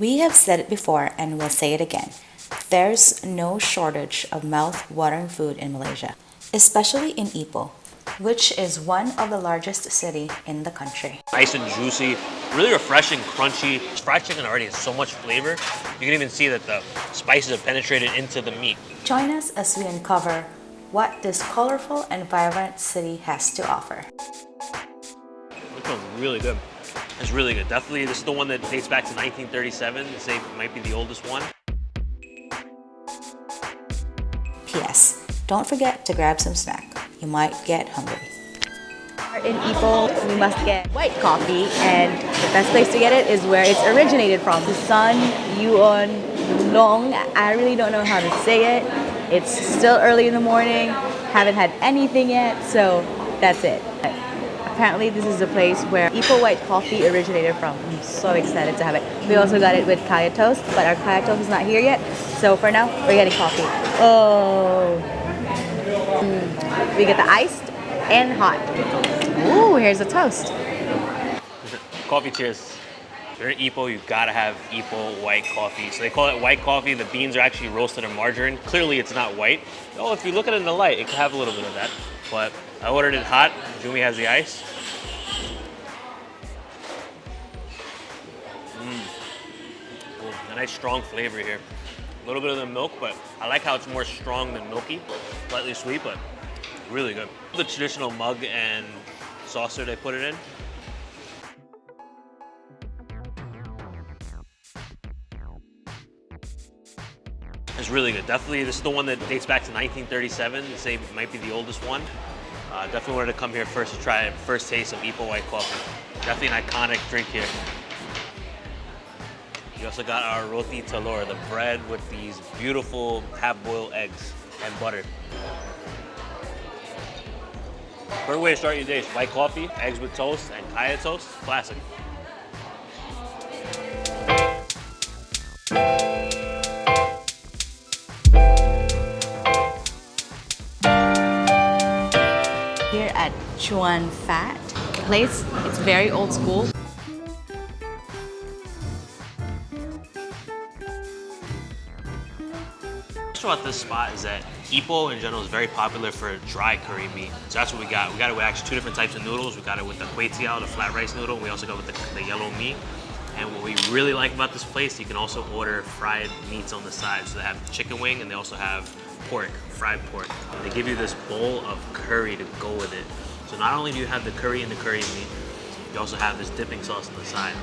We have said it before and we'll say it again. There's no shortage of mouth-watering food in Malaysia, especially in Ipoh, which is one of the largest city in the country. Nice and juicy, really refreshing, crunchy. Fried chicken already has so much flavor. You can even see that the spices have penetrated into the meat. Join us as we uncover what this colorful and vibrant city has to offer. This one's really good. It's really good. Definitely, this is the one that dates back to 1937. They say it might be the oldest one. P.S. Don't forget to grab some snack. You might get hungry. In Ipoh, we must get white coffee, and the best place to get it is where it's originated from. The sun Yuan Long. I really don't know how to say it. It's still early in the morning. Haven't had anything yet, so that's it. Apparently this is the place where Ipoh white coffee originated from. I'm so excited to have it. We also got it with kaya toast, but our kaya toast is not here yet. So for now, we're getting coffee. Oh. Mm. We get the iced and hot. Ooh, here's a toast. coffee cheers. If you're in Ipoh, you gotta have Ipoh white coffee. So they call it white coffee. The beans are actually roasted in margarine. Clearly it's not white. Oh, if you look at it in the light, it could have a little bit of that. But I ordered it hot. Jumi has the ice. Nice strong flavor here. A little bit of the milk, but I like how it's more strong than milky. Slightly sweet, but really good. The traditional mug and saucer they put it in. It's really good. Definitely, this is the one that dates back to 1937. They say it might be the oldest one. Uh, definitely wanted to come here first to try it. First taste of Ipoh White Coffee. Definitely an iconic drink here. We also got our roti telur, the bread with these beautiful half-boiled eggs and butter. Perfect way to start your day. White coffee, eggs with toast, and kaya toast. Classic. Here at Chuan Fat place, it's very old school. About this spot is that Ipoh in general is very popular for dry curry mee. So that's what we got. We got it with actually two different types of noodles. We got it with the teow, the flat rice noodle. We also got with the, the yellow mee. And what we really like about this place, you can also order fried meats on the side. So they have chicken wing and they also have pork, fried pork. And they give you this bowl of curry to go with it. So not only do you have the curry and the curry mee, you also have this dipping sauce on the side.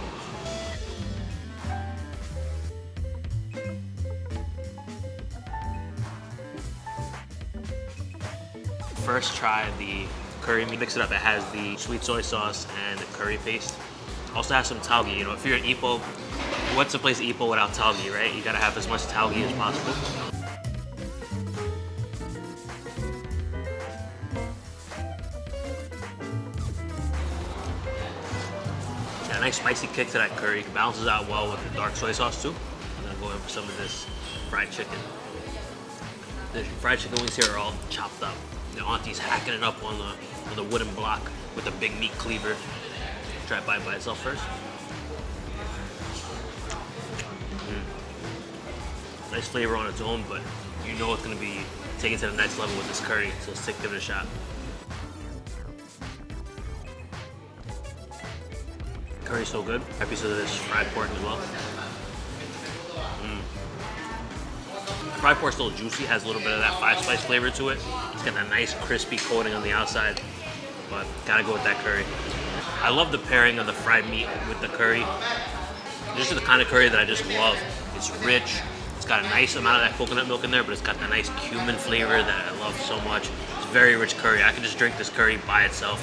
First try the curry. Mix it up. It has the sweet soy sauce and the curry paste. Also has some tauge. You know, if you're in Ipoh, what's a place Ipoh without tauge, right? You gotta have as much tauge as possible. Got a nice spicy kick to that curry. It Balances out well with the dark soy sauce too. I'm gonna go in for some of this fried chicken. The fried chicken wings here are all chopped up. The auntie's hacking it up on the, on the wooden block with a big meat cleaver. Try it by, by itself first. Mm. Nice flavor on its own, but you know it's gonna be taken to the next level with this curry, so give it a shot. Curry's so good. Happy to this fried pork as well. Fried pork's still juicy, has a little bit of that five spice flavor to it. It's got that nice crispy coating on the outside, but gotta go with that curry. I love the pairing of the fried meat with the curry. This is the kind of curry that I just love. It's rich, it's got a nice amount of that coconut milk in there, but it's got that nice cumin flavor that I love so much. It's very rich curry. I could just drink this curry by itself.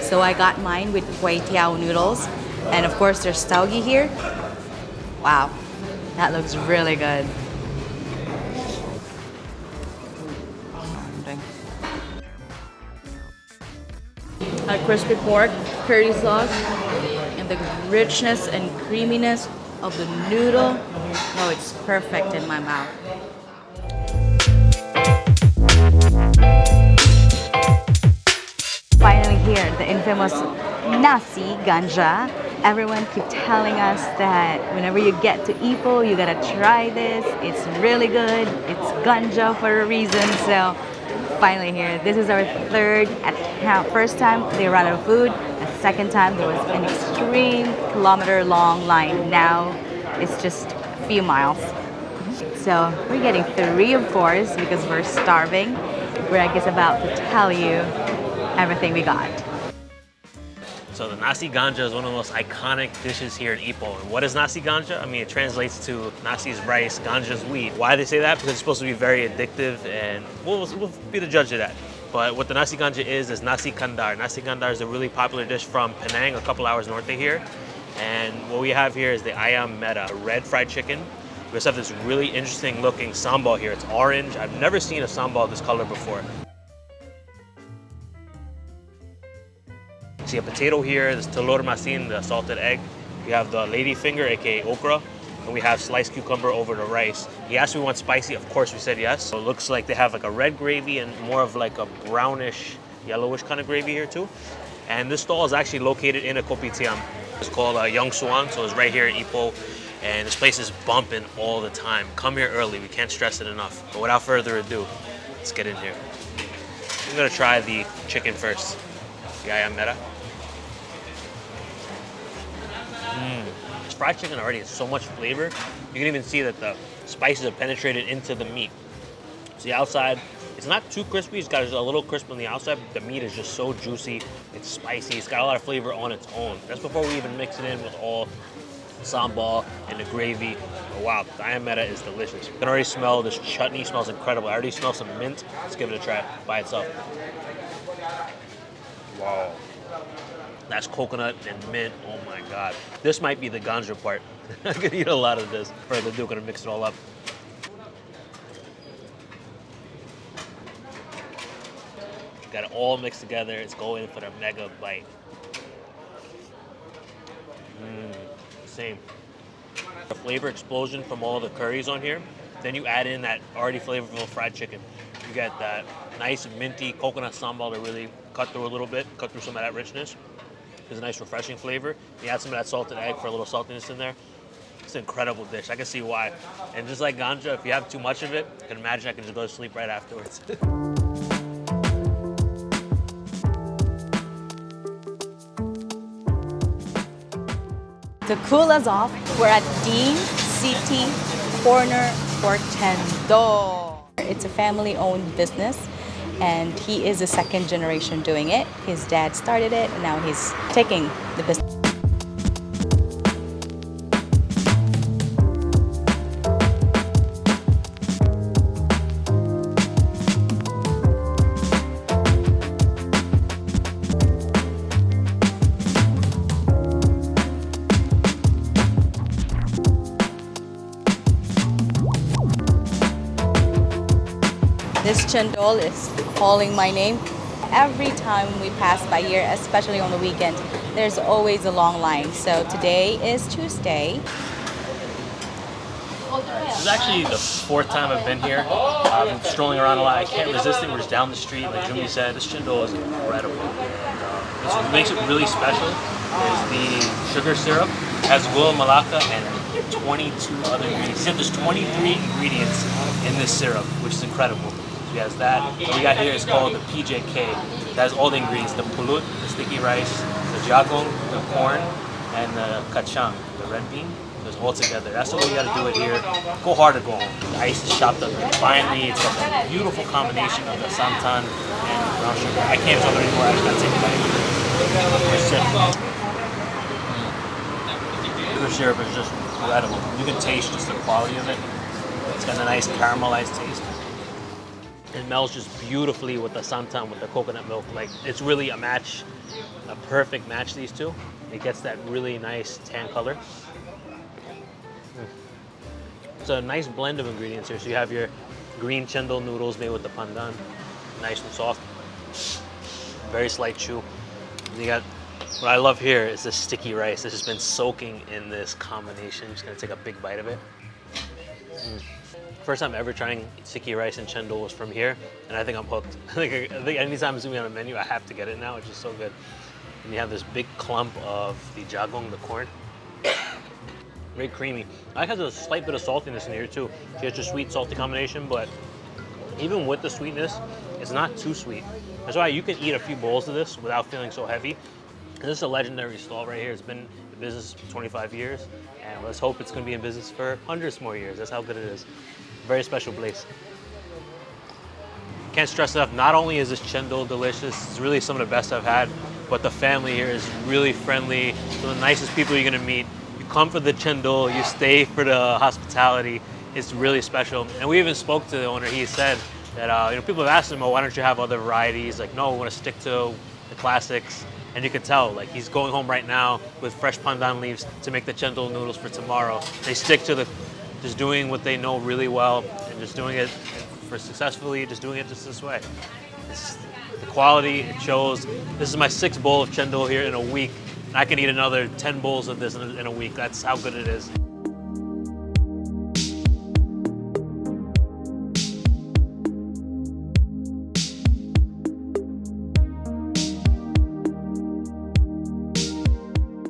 So I got mine with teow noodles, and of course there's tauge here. Wow, that looks really good. A crispy pork, curry sauce, and the richness and creaminess of the noodle. Oh, it's perfect in my mouth. Finally here, the infamous nasi ganja. Everyone keep telling us that whenever you get to Ipoh, you gotta try this. It's really good. It's ganja for a reason. So finally here. This is our third. First time they ran out of food. The second time there was an extreme kilometer long line. Now it's just a few miles. So we're getting three of course because we're starving. Greg is about to tell you everything we got. So the nasi ganja is one of the most iconic dishes here in Ipoh. And what is nasi ganja? I mean, it translates to nasi is rice, ganja is weed. Why they say that? Because it's supposed to be very addictive, and we'll, we'll be the judge of that. But what the nasi ganja is, is nasi kandar. Nasi kandar is a really popular dish from Penang, a couple hours north of here. And what we have here is the ayam merah, a red fried chicken. We also have this really interesting looking sambal here. It's orange. I've never seen a sambal this color before. See a potato here, this telur masin, the salted egg. We have the lady finger, aka okra, and we have sliced cucumber over the rice. He asked if we want spicy, of course we said yes. So it looks like they have like a red gravy and more of like a brownish, yellowish kind of gravy here too. And this stall is actually located in a kopitiam. It's called uh, Yong Suan, so it's right here in Ipoh. And this place is bumping all the time. Come here early, we can't stress it enough. But without further ado, let's get in here. I'm gonna try the chicken first. The ayam merah. Mm. This fried chicken already has so much flavor. You can even see that the spices have penetrated into the meat. So the outside, it's not too crispy. It's got a little crisp on the outside, but the meat is just so juicy. It's spicy. It's got a lot of flavor on its own. That's before we even mix it in with all sambal and the gravy. Oh, wow, the ayam merah is delicious. You can already smell this chutney. smells incredible. I already smell some mint. Let's give it a try by itself. Wow. That's coconut and mint. Oh my god. This might be the ganja part. I could eat a lot of this. Further ado, gonna mix it all up. Got it all mixed together. It's going for the mega bite. Mmm, same. The flavor explosion from all the curries on here. Then you add in that already flavorful fried chicken. You get that nice minty coconut sambal to really cut through a little bit, cut through some of that richness. There's a nice refreshing flavor. You add some of that salted egg for a little saltiness in there. It's an incredible dish. I can see why. And just like ganja, if you have too much of it, I can imagine I can just go to sleep right afterwards. To cool us off, we're at City Corner Portendo. It's a family-owned business and he is the second generation doing it. His dad started it and now he's taking the business. Chendol is calling my name. Every time we pass by here, especially on the weekend, there's always a long line. So today is Tuesday. This is actually the fourth time I've been here. I've been strolling around a lot. I can't resist it. We're just down the street, like Jumi said. This chendol is incredible. what makes it really special is the sugar syrup. Has gula melaka and 22 other ingredients. He said there's 23 ingredients in this syrup, which is incredible. He has that. What we got here is called the PJK. It has all the ingredients, the pulut, the sticky rice, the jagong, the corn, and the kachang, the red bean. It's all together. That's the way you gotta do it here. Go hard or go home. The ice is chopped up and finely. It's that beautiful combination of the santan and brown sugar. I can't tell anymore. I just gotta take a bite. Sugar syrup is just incredible. You can taste just the quality of it. It's got a nice caramelized taste. It melts just beautifully with the santan, with the coconut milk. Like it's really a match, a perfect match. These two. It gets that really nice tan color. Mm. It's a nice blend of ingredients here. So you have your green chendol noodles made with the pandan, nice and soft. Very slight chew. You got what I love here is the sticky rice. This has been soaking in this combination. Just gonna take a big bite of it. Mm. First time ever trying sticky rice and chendol was from here, and I think I'm hooked. I think, I think anytime it's gonna be on a menu, I have to get it now. It's just so good. and you have this big clump of the jagong, the corn. Very creamy. I like has a slight bit of saltiness in here too. She has a sweet, salty combination, but even with the sweetness, it's not too sweet. That's why you can eat a few bowls of this without feeling so heavy. This is a legendary stall right here. It's been in business for 25 years, and let's hope it's to be in business for hundreds more years. That's how good it is. Very special place. Can't stress enough, not only is this chendol delicious, it's really some of the best I've had, but the family here is really friendly, some of the nicest people you're gonna meet. You come for the chendol, you stay for the hospitality. It's really special. And we even spoke to the owner, he said that, uh, you know, people have asked him, oh, why don't you have other varieties? Like, no, we wanna stick to the classics. And you can tell, like he's going home right now with fresh pandan leaves to make the chendol noodles for tomorrow. They stick to the, just doing what they know really well and just doing it for successfully, just doing it just this way. It's, the quality, it shows. This is my sixth bowl of chendol here in a week. And I can eat another 10 bowls of this in a, week. That's how good it is.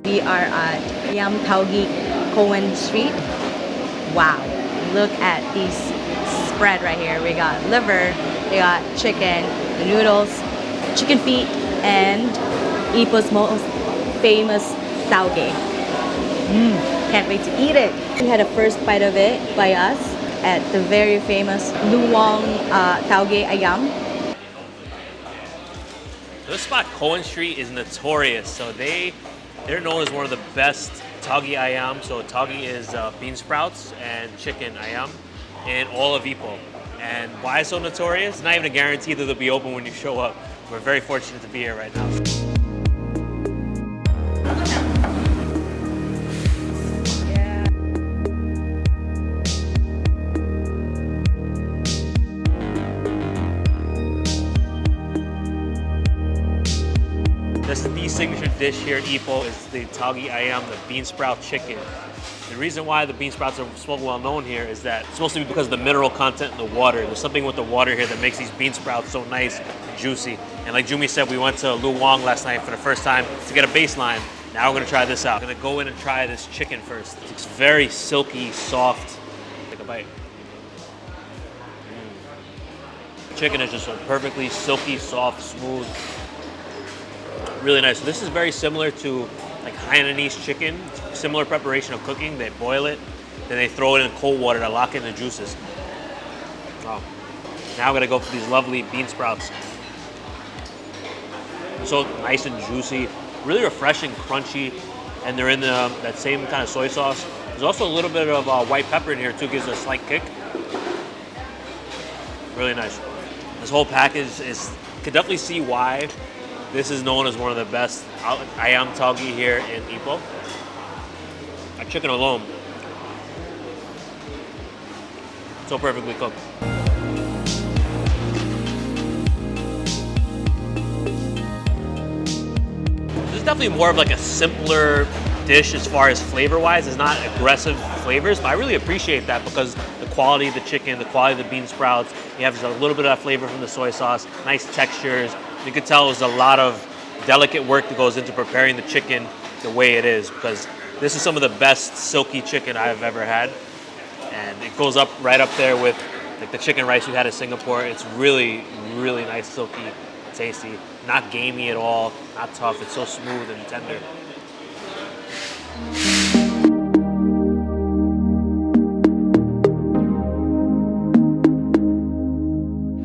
We are at Yam Tauge Cohen Street. Wow, look at these spread right here. We got liver, we got chicken, the noodles, chicken feet, and Ipoh's most famous tauge. Mmm, can't wait to eat it. We had a first bite of it by us at the very famous Lou Wong uh, Ayam. This spot, Cohen Street, is notorious. So they, they're known as one of the best tauge ayam. So tauge is uh, bean sprouts and chicken ayam in all of Ipoh. And why so notorious? Not even a guarantee that they'll be open when you show up. We're very fortunate to be here right now. Dish here at Ipoh is the tauge ayam, the bean sprout chicken. The reason why the bean sprouts are so well known here is that it's mostly because of the mineral content in the water. There's something with the water here that makes these bean sprouts so nice and juicy. And like Jumi said, we went to Lu Lou Wong last night for the first time to get a baseline. Now we're gonna try this out. I'm gonna go in and try this chicken first. It's very silky, soft. Take a bite. Mm. Chicken is just a perfectly silky, soft, smooth. Really nice. So This is very similar to like Hainanese chicken, similar preparation of cooking. They boil it, then they throw it in cold water to lock in the juices. Oh. Now I'm gonna go for these lovely bean sprouts. So nice and juicy, really refreshing, crunchy, and they're in the, that same kind of soy sauce. There's also a little bit of uh, white pepper in here too, gives it a slight kick. Really nice. This whole package is, can definitely see why this is known as one of the best ayam tauge here in Ipoh. A chicken alone, so perfectly cooked. This is definitely more of like a simpler dish as far as flavor-wise. It's not aggressive flavors, but I really appreciate that because the quality of the chicken, the quality of the bean sprouts, you have just a little bit of flavor from the soy sauce, nice textures, you could tell there's a lot of delicate work that goes into preparing the chicken the way it is because this is some of the best silky chicken I've ever had. And it goes up right up there with like the chicken rice we had in Singapore. It's really, really nice, silky, tasty, not gamey at all, not tough. It's so smooth and tender.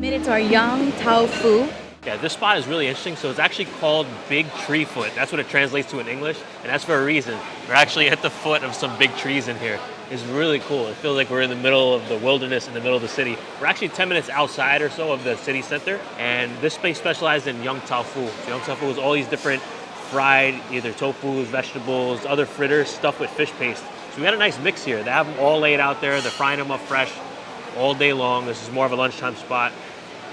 Made it to our Yong Tau Fu. Yeah, this spot is really interesting. So it's actually called Big Tree Foot. That's what it translates to in English, and that's for a reason. We're actually at the foot of some big trees in here. It's really cool. It feels like we're in the middle of the wilderness in the middle of the city. We're actually 10 minutes outside or so of the city center, and this place specialized in Yong Tau Fu. So Yong Tau Fu is all these different fried, either tofu, vegetables, other fritters stuffed with fish paste. So we got a nice mix here. They have them all laid out there. They're frying them up fresh all day long. This is more of a lunchtime spot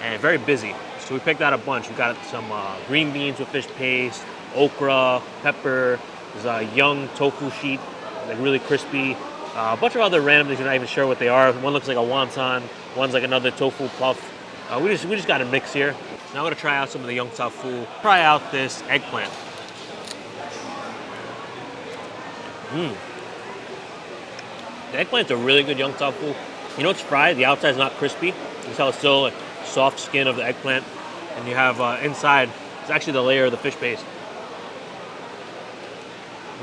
and very busy. So we picked out a bunch. We got some uh, green beans with fish paste, okra, pepper. There's a Yong Tau Fu sheet, like really crispy. Uh, a bunch of other random things. You're not even sure what they are. One looks like a wonton. One's like another tofu puff. Uh, we just we just got a mix here. Now I'm gonna try out some of the Yong Tau Fu. Try out this eggplant. Mmm. The eggplant's a really good Yong Tau Fu. You know it's fried, the outside's not crispy. You tell it's still a soft skin of the eggplant. And you have uh, inside, it's actually the layer of the fish paste.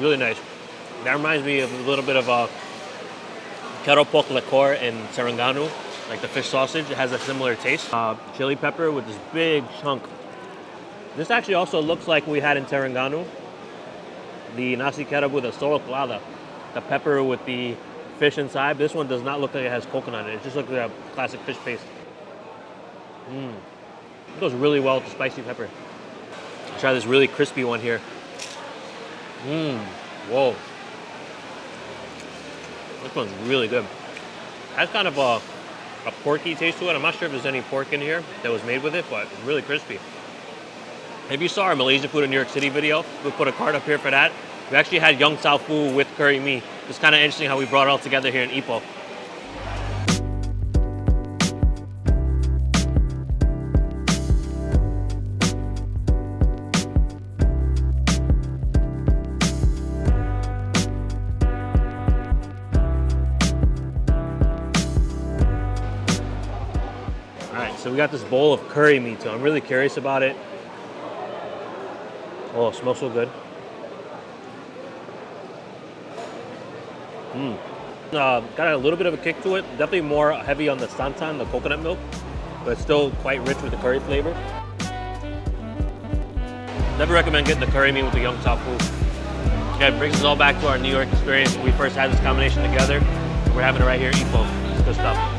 Really nice. That reminds me of a little bit of a keropok lekor in Terengganu, like the fish sausage. It has a similar taste. Uh, chili pepper with this big chunk. This actually also looks like we had in Terengganu. The nasi kerabu, the solok lada, the pepper with the fish inside. This one does not look like it has coconut in it. It just looks like a classic fish paste. Mmm. It goes really well with the spicy pepper. Let's try this really crispy one here. Mmm. Whoa. This one's really good. Has kind of a, a porky taste to it. I'm not sure if there's any pork in here that was made with it, but it's really crispy. If you saw our Malaysia food in New York City video, we put a card up here for that. We actually had Yong Tau Fu with curry mee. It's kind of interesting how we brought it all together here in Ipoh. Got this bowl of curry mee, so I'm really curious about it. Oh, it smells so good. Mmm. Uh, got a little bit of a kick to it. Definitely more heavy on the santan, the coconut milk, but still quite rich with the curry flavor. Never recommend getting the curry mee with the Yong Tau Fu. Yeah, it brings us all back to our New York experience we first had this combination together. We're having it right here Ipoh. It's good stuff.